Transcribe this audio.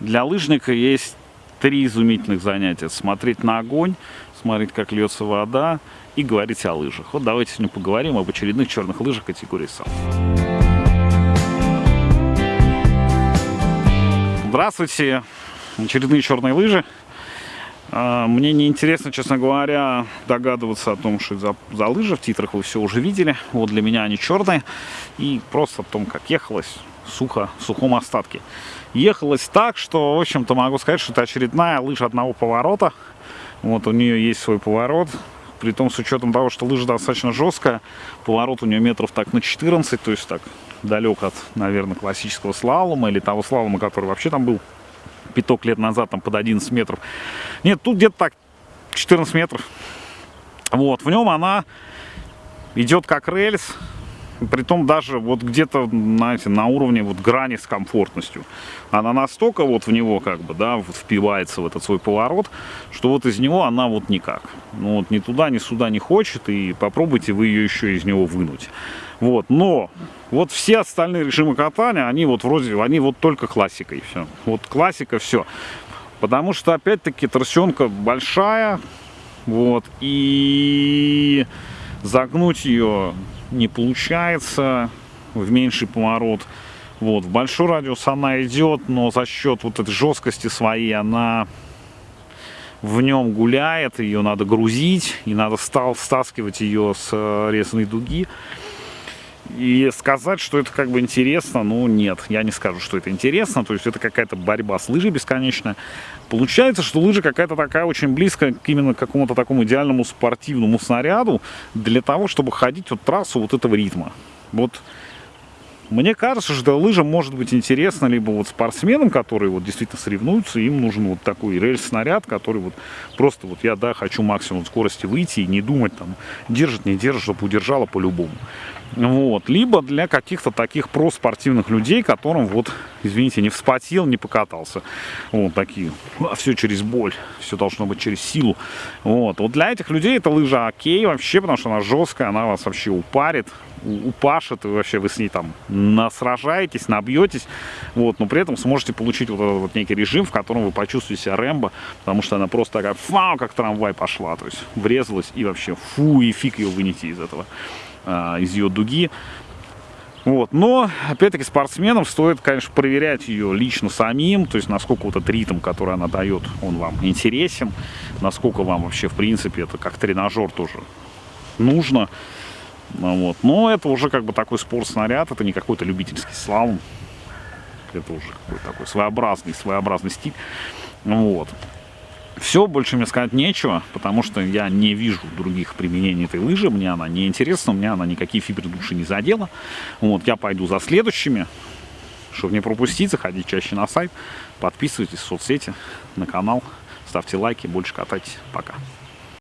Для лыжника есть три изумительных занятия. Смотреть на огонь, смотреть, как льется вода и говорить о лыжах. Вот давайте сегодня поговорим об очередных черных лыжах категории САУ. Здравствуйте! Очередные черные лыжи. А, мне не интересно, честно говоря, догадываться о том, что за, за лыжи. В титрах вы все уже видели. Вот для меня они черные. И просто о том, как ехалось сухо, в сухом остатке. Ехалось так, что, в общем-то, могу сказать, что это очередная лыжа одного поворота. Вот у нее есть свой поворот. При том, с учетом того, что лыжа достаточно жесткая, поворот у нее метров так на 14, то есть так далек от, наверное, классического слалома или того слалома, который вообще там был пяток лет назад, там под 11 метров. Нет, тут где-то так 14 метров. Вот, в нем она идет как рельс, Притом даже вот где-то, знаете, на уровне вот грани с комфортностью. Она настолько вот в него как бы, да, вот впивается в этот свой поворот, что вот из него она вот никак. Ну вот ни туда, ни сюда не хочет, и попробуйте вы ее еще из него вынуть. Вот, но вот все остальные режимы катания, они вот вроде, они вот только классикой все. Вот классика все. Потому что, опять-таки, торсионка большая, вот, и загнуть ее не получается в меньший поворот. Вот, в большой радиус она идет, но за счет вот этой жесткости своей она в нем гуляет, ее надо грузить, и надо стал стаскивать ее с э, резаной дуги. И сказать, что это как бы интересно, ну нет, я не скажу, что это интересно, то есть это какая-то борьба с лыжей бесконечная. Получается, что лыжа какая-то такая очень близкая к именно какому-то такому идеальному спортивному снаряду для того, чтобы ходить вот трассу вот этого ритма. Вот мне кажется, что лыжа может быть интересна либо вот спортсменам, которые вот действительно соревнуются, им нужен вот такой рельс-снаряд, который вот просто вот я, да, хочу максимум скорости выйти и не думать там, держит, не держит, чтобы удержала по-любому. Вот. Либо для каких-то таких проспортивных людей, которым вот, извините, не вспотел, не покатался. Вот такие. А все через боль. Все должно быть через силу. Вот. Вот для этих людей эта лыжа окей вообще, потому что она жесткая, она вас вообще упарит, упашет, и вообще вы с ней там насражаетесь, набьетесь. Вот. Но при этом сможете получить вот этот вот некий режим, в котором вы почувствуете себя Рэмбо, потому что она просто такая, фау, как трамвай пошла. То есть врезалась и вообще фу, и фиг ее вынести из этого. А, из ее дуги. Вот. Но, опять-таки, спортсменам стоит, конечно, проверять ее лично самим, то есть насколько вот этот ритм, который она дает, он вам интересен, насколько вам вообще, в принципе, это как тренажер тоже нужно. Ну вот. Но это уже как бы такой спорт-снаряд, это не какой-то любительский слалом, это уже какой-то такой своеобразный, своеобразный стиль. Вот. Все, больше мне сказать нечего, потому что я не вижу других применений этой лыжи. Мне она не интересна, меня она никакие фибры души не задела. Вот, я пойду за следующими. Чтобы не пропустить, заходите чаще на сайт, подписывайтесь в соцсети, на канал, ставьте лайки, больше катайтесь. Пока.